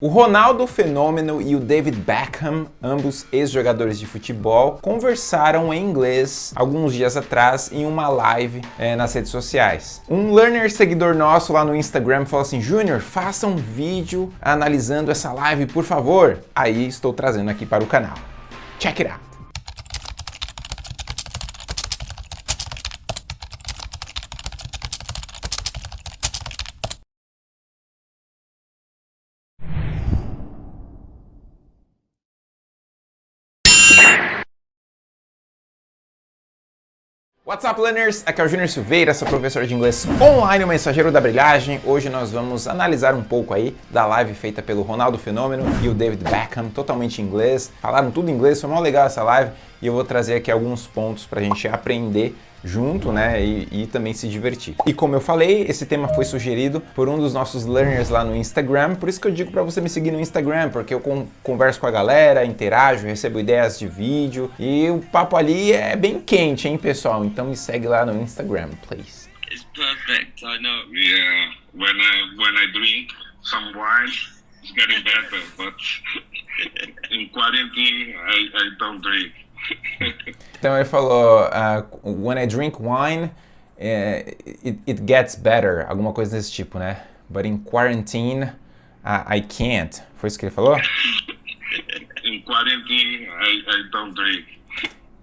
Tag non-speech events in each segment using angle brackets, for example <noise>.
O Ronaldo Fenômeno e o David Beckham, ambos ex-jogadores de futebol, conversaram em inglês alguns dias atrás em uma live é, nas redes sociais. Um learner seguidor nosso lá no Instagram falou assim, Júnior, faça um vídeo analisando essa live, por favor. Aí estou trazendo aqui para o canal. Check it out! What's up, learners? Aqui é o Júnior Silveira, sou professor de inglês online, o mensageiro da brilhagem. Hoje nós vamos analisar um pouco aí da live feita pelo Ronaldo Fenômeno e o David Beckham, totalmente em inglês. Falaram tudo em inglês, foi mó legal essa live e eu vou trazer aqui alguns pontos para a gente aprender junto, né, e, e, também se divertir. E como eu falei, esse tema foi sugerido por um dos nossos learners lá no Instagram, por isso que eu digo para você me seguir no Instagram, porque eu converso com a galera, interajo, recebo ideias de vídeo, e o papo ali é bem quente, hein, pessoal? Então me segue lá no Instagram, please. It's perfect, I know. Yeah, when I, when I drink some wine, it's getting better, but <laughs> in quarantine, I, I don't drink. Então ele falou, uh, when I drink wine, uh, it, it, gets better, alguma coisa desse tipo, né? But in quarantine, uh, I can't. Foi isso que ele falou? <laughs> in quarantine, I, I don't drink.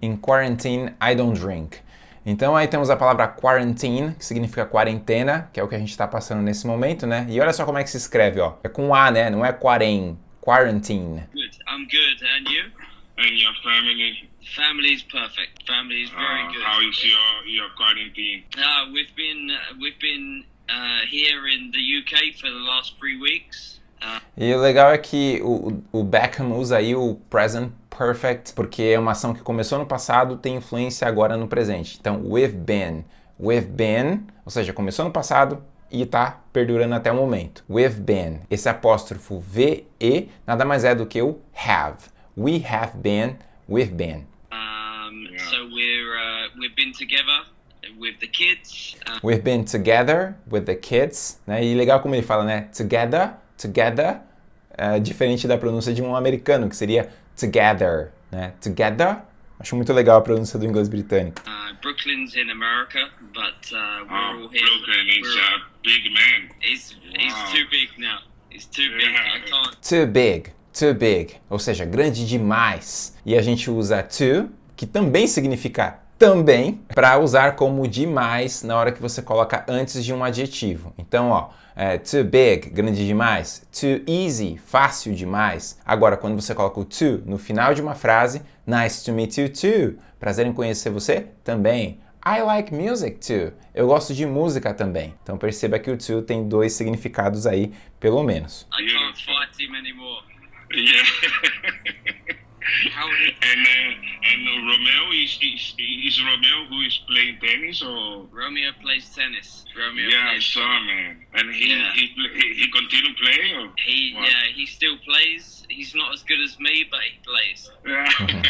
In quarantine, I don't drink. Então aí temos a palavra quarantine, que significa quarentena, que é o que a gente está passando nesse momento, né? E olha só como é que se escreve, ó. É com A, né? Não é quarem, quarantine. Good. I'm good. And you? And your family? Family's perfect. Family's very uh, good. How is your your quarantine? Uh, we've been uh, we've been uh, here in the UK for the last three weeks. Uh, e o legal é que o, o Beckham usa aí o present perfect porque é uma ação que começou no passado tem influência agora no presente. Então, we've been, we've been, ou seja, começou no passado e está perdurando até o momento. We've been. Esse apóstrofo V e nada mais é do que o have. We have been, we've been. Yeah. So we're uh, we've been together with the kids. Uh... We've been together with the kids, né? E legal como ele fala, né? Together, together, é diferente da pronúncia de um americano que seria together, né? Together. Acho muito legal a pronúncia do inglês britânico. Uh, Brooklyn's in America, but uh, we're oh, all here. Brooklyn is a big man. He's, he's wow. too big now. He's too big. I can't. Too big too big, ou seja, grande demais. E a gente usa too, que também significa também, para usar como demais na hora que você coloca antes de um adjetivo. Então, ó, é, too big, grande demais. Too easy, fácil demais. Agora, quando você coloca o to no final de uma frase, nice to meet you too. Prazer em conhecer você também. I like music too. Eu gosto de música também. Então perceba que o to tem dois significados aí, pelo menos. I can't fight him anymore. <laughs> Yeah. And uh, and Romeo is, is is Romeo who is playing tennis or Romeo plays tennis. Romeo yeah, plays I saw man, and he yeah. he, he he continue playing or he what? yeah he still plays. He's not as good as me, but he plays. Yeah. <laughs>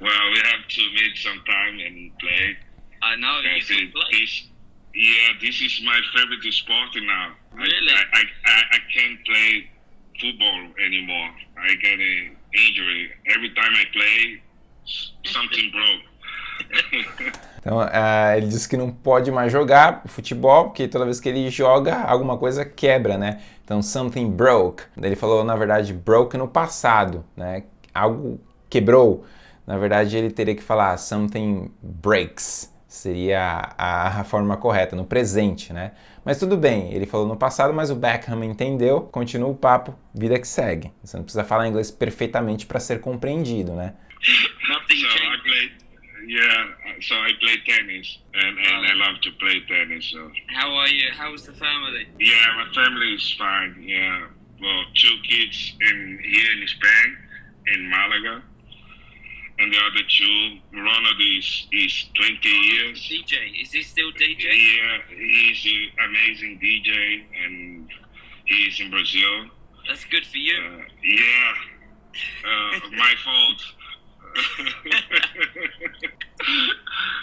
well, we have to meet sometime and play. I know you can play. This, yeah, this is my favorite sport now. Really? I I, I, I can't play football anymore. I get an injury every time I play. Something <laughs> broke. Então, uh, ele disse que não pode mais jogar futebol, porque toda vez que ele joga, alguma coisa quebra, né? Então, something broke. Ele falou, na verdade, broke no passado, né? Algo quebrou. Na verdade, ele teria que falar something breaks seria a, a, forma correta, no presente, né? Mas tudo bem, ele falou no passado, mas o Beckham entendeu, continua o papo, vida que segue. Você não precisa falar inglês perfeitamente para ser compreendido, né? Nothing so I play, yeah, so I play tennis, and, and I love to play tennis. So. How are you? How's the family? Yeah, my family is fine. Yeah, well, two kids in here in Spain, in Malaga. And the other two, Ronald is, is 20 years. DJ, is he still DJ? Yeah, he's an amazing DJ and he's in Brazil. That's good for you. Uh, yeah, uh, my fault. <laughs>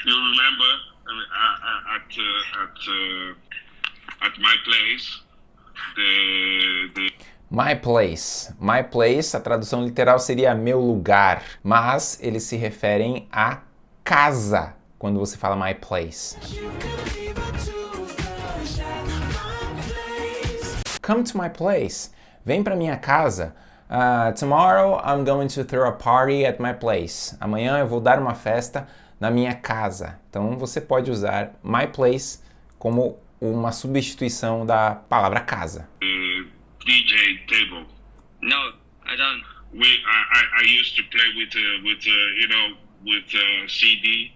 you remember uh, at uh, at uh, at my place, the the My place. My place, a tradução literal seria meu lugar, mas eles se referem a casa quando você fala my place. Come to my place. Vem para minha casa. Uh, tomorrow I'm going to throw a party at my place. Amanhã eu vou dar uma festa na minha casa. Então você pode usar my place como uma substituição da palavra casa. Uh. No, I don't. We I, I, I used to play with uh, with uh, you know with uh, CD.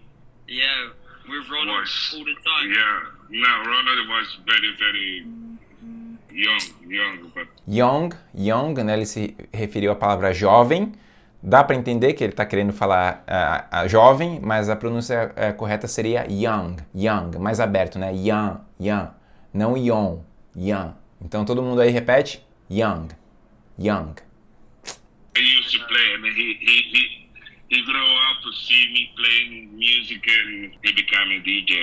Yeah, with Ronald Was all the time. yeah. No, Ronald was very very young, young, but Young, young, né, ele se referiu à palavra jovem. Dá para entender que ele está querendo falar ah, jovem, mas a pronúncia eh, correta seria young, young, mais aberto, né? Young, young, não young, young. Então todo mundo aí repete, young, young. he used to play, and he he he he grew up to see me playing music, and he became a DJ.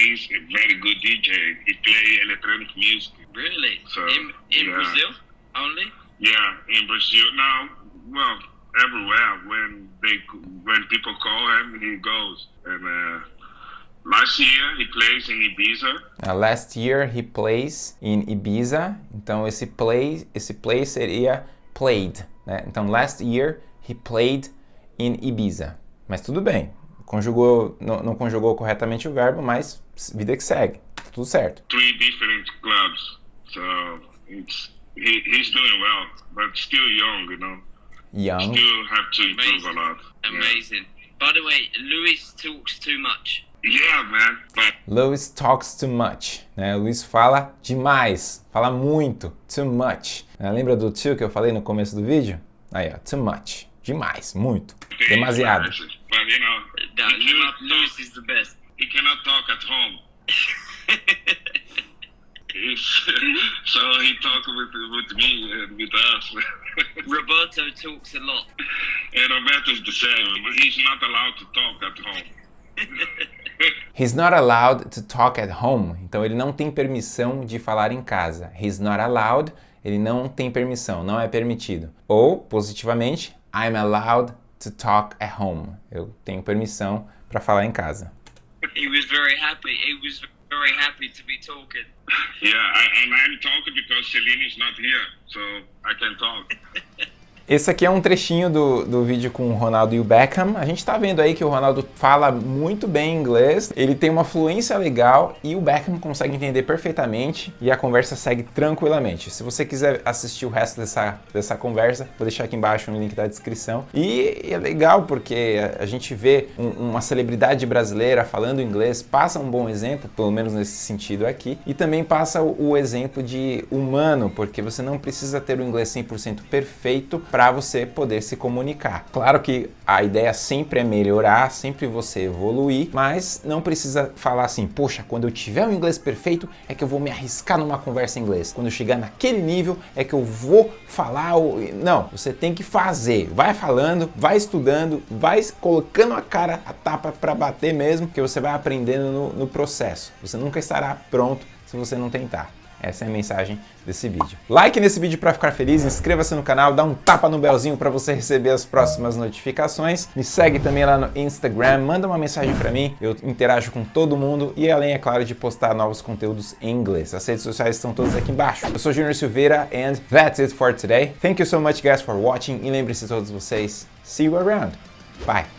He's a very good DJ. He play electronic music. Really? So, in in yeah. Brazil only? Yeah, in Brazil now. Well, everywhere when they when people call him, he goes. And uh, last year he plays in Ibiza. Uh, last year he plays in Ibiza. Então esse play, esse play seria played, né? Então last year he played in Ibiza. Mas tudo bem. Conjugou, não, não conjugou corretamente o verbo, mas vida que segue. Tudo certo. Three different clubs. So it's he, he's doing well, but still young, you know. Young. Still have to improve a Amazing. lot. Yeah. Amazing. By the way, Luis talks too much. Yeah, man. But Louis talks too much. Né? O Luiz fala demais, fala muito, too much. Né? Lembra do too que eu falei no começo do vídeo? Aí, ó, too much. Demais, muito, demasiado. But you know, talk. is the best. He cannot talk at home. <laughs> So he talk with with me and with us. <laughs> Roberto talks a lot. and Roberto's the same. but He's not allowed to talk at home. <laughs> He's not allowed to talk at home. Então ele não tem permissão de falar em casa. He's not allowed, ele não tem permissão, não é permitido. Ou, positivamente, I'm allowed to talk at home. Eu tenho permissão para falar em casa. He was very happy. He was very happy to be talking. Yeah, I, and I'm talking because Celine is not here, so I can talk. <laughs> Esse aqui é um trechinho do, do vídeo com o Ronaldo e o Beckham. A gente tá vendo aí que o Ronaldo fala muito bem inglês, ele tem uma fluência legal e o Beckham consegue entender perfeitamente e a conversa segue tranquilamente. Se você quiser assistir o resto dessa, dessa conversa, vou deixar aqui embaixo no link da descrição. E é legal porque a, a gente vê um- uma celebridade brasileira falando inglês, passa um bom exemplo, pelo menos nesse sentido aqui, e também passa o, o exemplo de humano, porque você não precisa ter o inglês 100% perfeito para você poder se comunicar. Claro que a ideia sempre é melhorar, sempre você evoluir, mas não precisa falar assim, poxa, quando eu tiver o inglês perfeito é que eu vou me arriscar numa conversa em inglês. Quando eu chegar naquele nível é que eu vou falar o... Não, você tem que fazer. Vai falando, vai estudando, vai colocando a cara a tapa para bater mesmo, que você vai aprendendo no, no processo. Você nunca estará pronto se você não tentar. Essa é a mensagem desse vídeo. Like nesse vídeo para ficar feliz, inscreva-se no canal, dá um tapa no belzinho para você receber as próximas notificações. Me segue também lá no Instagram, manda uma mensagem para mim, eu interajo com todo mundo e além, é claro, de postar novos conteúdos em inglês. As redes sociais estão todas aqui embaixo. Eu sou Junior Silveira and that's it for today. Thank you so much guys for watching e lembre-se todos vocês, see you around. Bye!